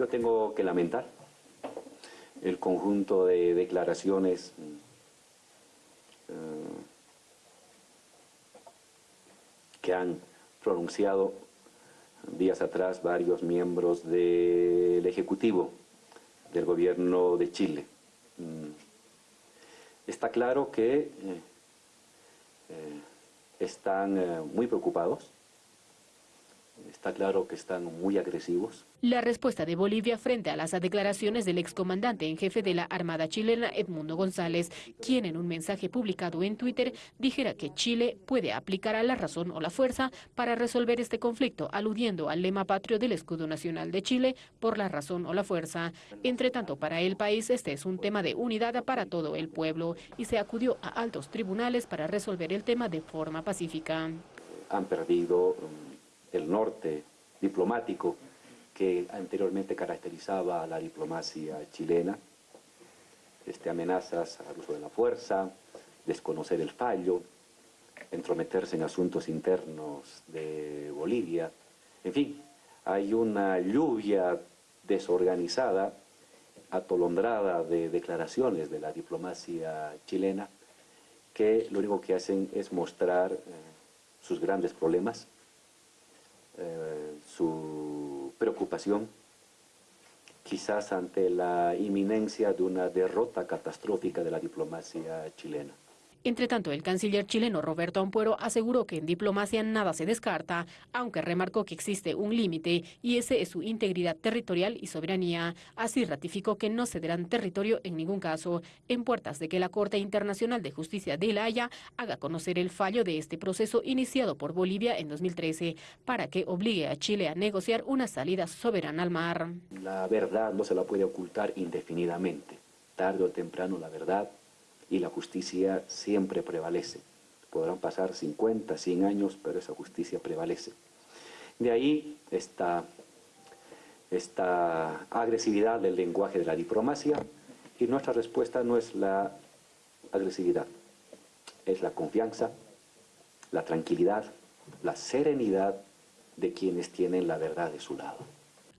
Yo tengo que lamentar el conjunto de declaraciones eh, que han pronunciado días atrás varios miembros del Ejecutivo del Gobierno de Chile. Mm. Está claro que eh, eh, están muy preocupados Está claro que están muy agresivos. La respuesta de Bolivia frente a las declaraciones del excomandante en jefe de la Armada chilena, Edmundo González, quien en un mensaje publicado en Twitter dijera que Chile puede aplicar a la razón o la fuerza para resolver este conflicto, aludiendo al lema patrio del escudo nacional de Chile, por la razón o la fuerza. Entre tanto, para el país este es un tema de unidad para todo el pueblo y se acudió a altos tribunales para resolver el tema de forma pacífica. Han perdido el norte diplomático que anteriormente caracterizaba a la diplomacia chilena, este, amenazas al uso de la fuerza, desconocer el fallo, entrometerse en asuntos internos de Bolivia, en fin, hay una lluvia desorganizada, atolondrada de declaraciones de la diplomacia chilena que lo único que hacen es mostrar eh, sus grandes problemas, eh, su preocupación quizás ante la inminencia de una derrota catastrófica de la diplomacia chilena. Entre tanto, el canciller chileno Roberto Ampuero aseguró que en diplomacia nada se descarta, aunque remarcó que existe un límite y ese es su integridad territorial y soberanía. Así ratificó que no cederán territorio en ningún caso, en puertas de que la Corte Internacional de Justicia de La Haya haga conocer el fallo de este proceso iniciado por Bolivia en 2013 para que obligue a Chile a negociar una salida soberana al mar. La verdad no se la puede ocultar indefinidamente. Tarde o temprano la verdad y la justicia siempre prevalece. Podrán pasar 50, 100 años, pero esa justicia prevalece. De ahí esta, esta agresividad del lenguaje de la diplomacia y nuestra respuesta no es la agresividad, es la confianza, la tranquilidad, la serenidad de quienes tienen la verdad de su lado.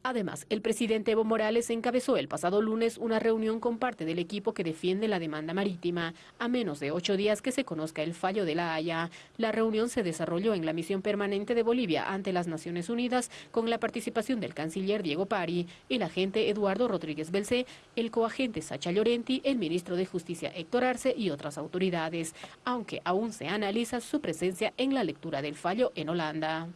Además, el presidente Evo Morales encabezó el pasado lunes una reunión con parte del equipo que defiende la demanda marítima, a menos de ocho días que se conozca el fallo de la Haya. La reunión se desarrolló en la misión permanente de Bolivia ante las Naciones Unidas con la participación del canciller Diego Pari, el agente Eduardo Rodríguez Belcé, el coagente Sacha Llorenti, el ministro de Justicia Héctor Arce y otras autoridades, aunque aún se analiza su presencia en la lectura del fallo en Holanda.